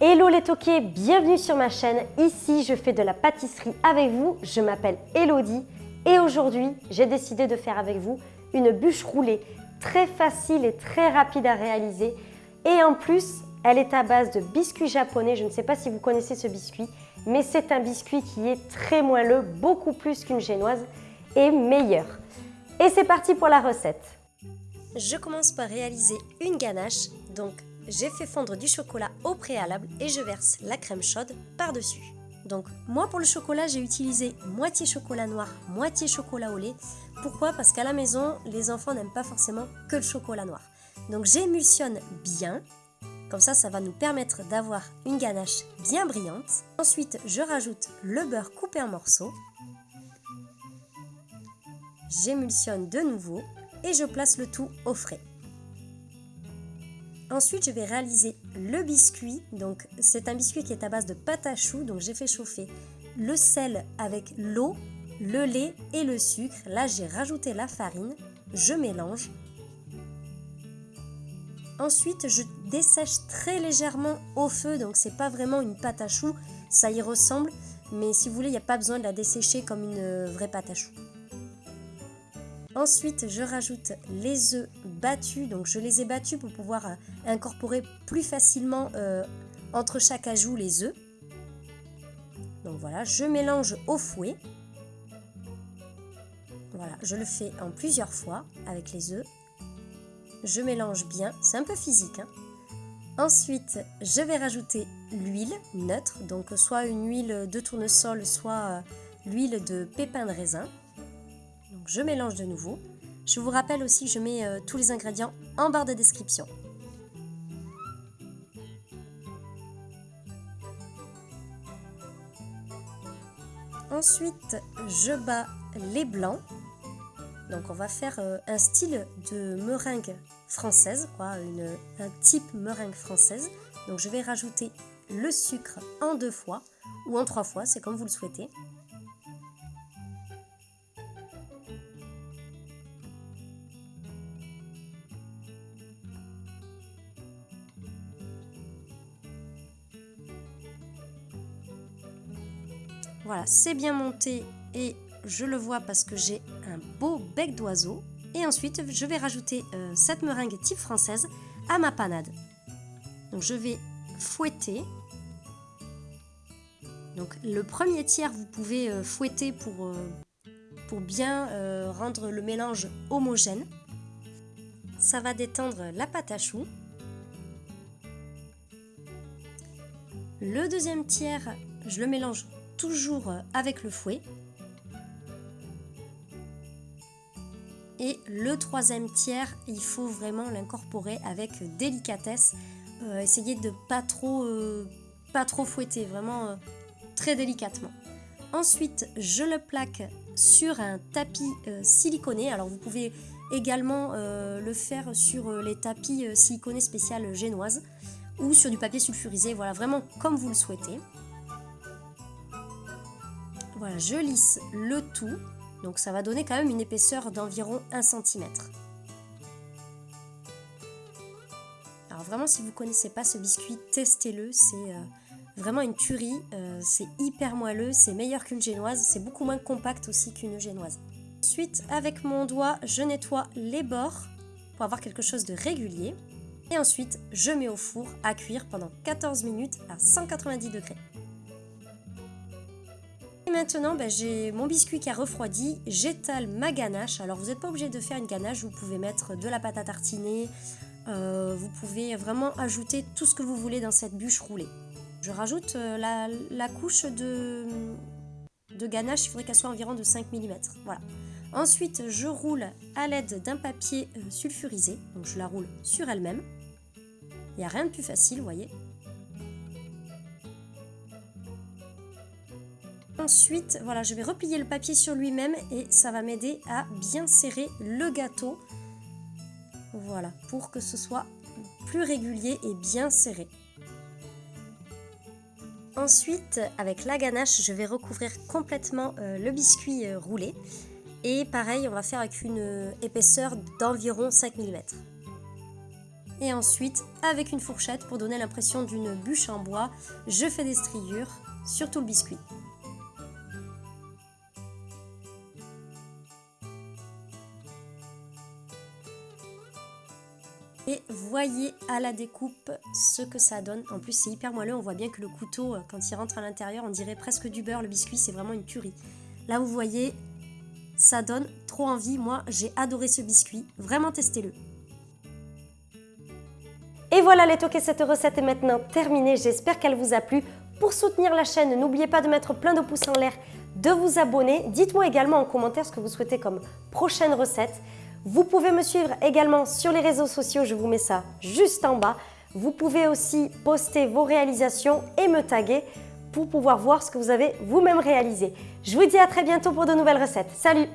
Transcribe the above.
Hello les toqués, bienvenue sur ma chaîne. Ici, je fais de la pâtisserie avec vous. Je m'appelle Elodie et aujourd'hui, j'ai décidé de faire avec vous une bûche roulée très facile et très rapide à réaliser. Et en plus, elle est à base de biscuits japonais. Je ne sais pas si vous connaissez ce biscuit, mais c'est un biscuit qui est très moelleux, beaucoup plus qu'une génoise et meilleur. Et c'est parti pour la recette. Je commence par réaliser une ganache. Donc, j'ai fait fondre du chocolat au préalable et je verse la crème chaude par-dessus. Donc, moi pour le chocolat, j'ai utilisé moitié chocolat noir, moitié chocolat au lait. Pourquoi? Parce qu'à la maison, les enfants n'aiment pas forcément que le chocolat noir. Donc, j'émulsionne bien. Comme ça, ça va nous permettre d'avoir une ganache bien brillante. Ensuite, je rajoute le beurre coupé en morceaux. J'émulsionne de nouveau et je place le tout au frais. Ensuite, je vais réaliser le biscuit. Donc, c'est un biscuit qui est à base de pâte à choux. Donc, j'ai fait chauffer le sel avec l'eau, le lait et le sucre. Là, j'ai rajouté la farine. Je mélange. Ensuite, je dessèche très légèrement au feu. Donc, c'est pas vraiment une pâte à choux. Ça y ressemble. Mais si vous voulez, il n'y a pas besoin de la dessécher comme une vraie pâte à choux. Ensuite, je rajoute les œufs battus. Donc, je les ai battus pour pouvoir euh, incorporer plus facilement euh, entre chaque ajout les œufs. Donc voilà, je mélange au fouet. Voilà, je le fais en plusieurs fois avec les œufs. Je mélange bien, c'est un peu physique. Hein. Ensuite, je vais rajouter l'huile neutre, donc soit une huile de tournesol, soit euh, l'huile de pépins de raisin je mélange de nouveau. Je vous rappelle aussi je mets euh, tous les ingrédients en barre de description. Ensuite, je bats les blancs. Donc on va faire euh, un style de meringue française, quoi, un type meringue française. Donc je vais rajouter le sucre en deux fois ou en trois fois, c'est comme vous le souhaitez. Voilà, c'est bien monté et je le vois parce que j'ai un beau bec d'oiseau. Et ensuite, je vais rajouter euh, cette meringue type française à ma panade. Donc je vais fouetter. Donc le premier tiers, vous pouvez euh, fouetter pour, euh, pour bien rendre le mélange homogène. Ça va détendre la pâte à choux. Le deuxième tiers, je le mélange toujours avec le fouet. Et le troisième tiers, il faut vraiment l'incorporer avec délicatesse. Euh, essayez de pas trop, euh, pas trop fouetter, vraiment euh, très délicatement. Ensuite, je le plaque sur un tapis siliconé. Alors vous pouvez également le faire sur les tapis siliconés spécial génoise ou sur du papier sulfurisé, voilà, vraiment comme vous le souhaitez. Voilà, je lisse le tout. Donc ça va donner quand même une épaisseur d'environ 1 cm. Alors vraiment, si vous ne connaissez pas ce biscuit, testez-le. C'est euh, vraiment une tuerie. Euh, c'est hyper moelleux, c'est meilleur qu'une génoise. C'est beaucoup moins compact aussi qu'une génoise. Ensuite, avec mon doigt, je nettoie les bords pour avoir quelque chose de régulier. Et ensuite, je mets au four à cuire pendant 14 minutes à 190 degrés maintenant, ben, j'ai mon biscuit qui a refroidi, j'étale ma ganache. Alors vous n'êtes pas obligé de faire une ganache, vous pouvez mettre de la pâte à tartiner, euh, vous pouvez vraiment ajouter tout ce que vous voulez dans cette bûche roulée. Je rajoute euh, la, couche de, de ganache, il faudrait qu'elle soit environ de 5 mm. Voilà. Ensuite, je roule à l'aide d'un papier euh, sulfurisé, donc je la roule sur elle-même. Il n'y a rien de plus facile, vous voyez. Ensuite, voilà, je vais replier le papier sur lui-même et ça va m'aider à bien serrer le gâteau. Voilà, pour que ce soit plus régulier et bien serré. Ensuite, avec la ganache, je vais recouvrir complètement euh, le biscuit euh, roulé. Et pareil, on va faire avec une euh, épaisseur d'environ 5 mm. Et ensuite, avec une fourchette, pour donner l'impression d'une bûche en bois, je fais des striures sur tout le biscuit. Et voyez à la découpe ce que ça donne. En plus, c'est hyper moelleux. On voit bien que le couteau, euh, quand il rentre à l'intérieur, on dirait presque du beurre. Le biscuit, c'est vraiment une tuerie. Là, vous voyez, ça donne trop envie. Moi, j'ai adoré ce biscuit. Vraiment, testez-le. Et voilà les toqués, cette recette est maintenant terminée. J'espère qu'elle vous a plu. Pour soutenir la chaîne, n'oubliez pas de mettre plein de pouces en l'air, de vous abonner. Dites-moi également en commentaire ce que vous souhaitez comme prochaine recette. Vous pouvez me suivre également sur les réseaux sociaux, je vous mets ça juste en bas. Vous pouvez aussi poster vos réalisations et me taguer pour pouvoir voir ce que vous avez vous-même réalisé. Je vous dis à très bientôt pour de nouvelles recettes. Salut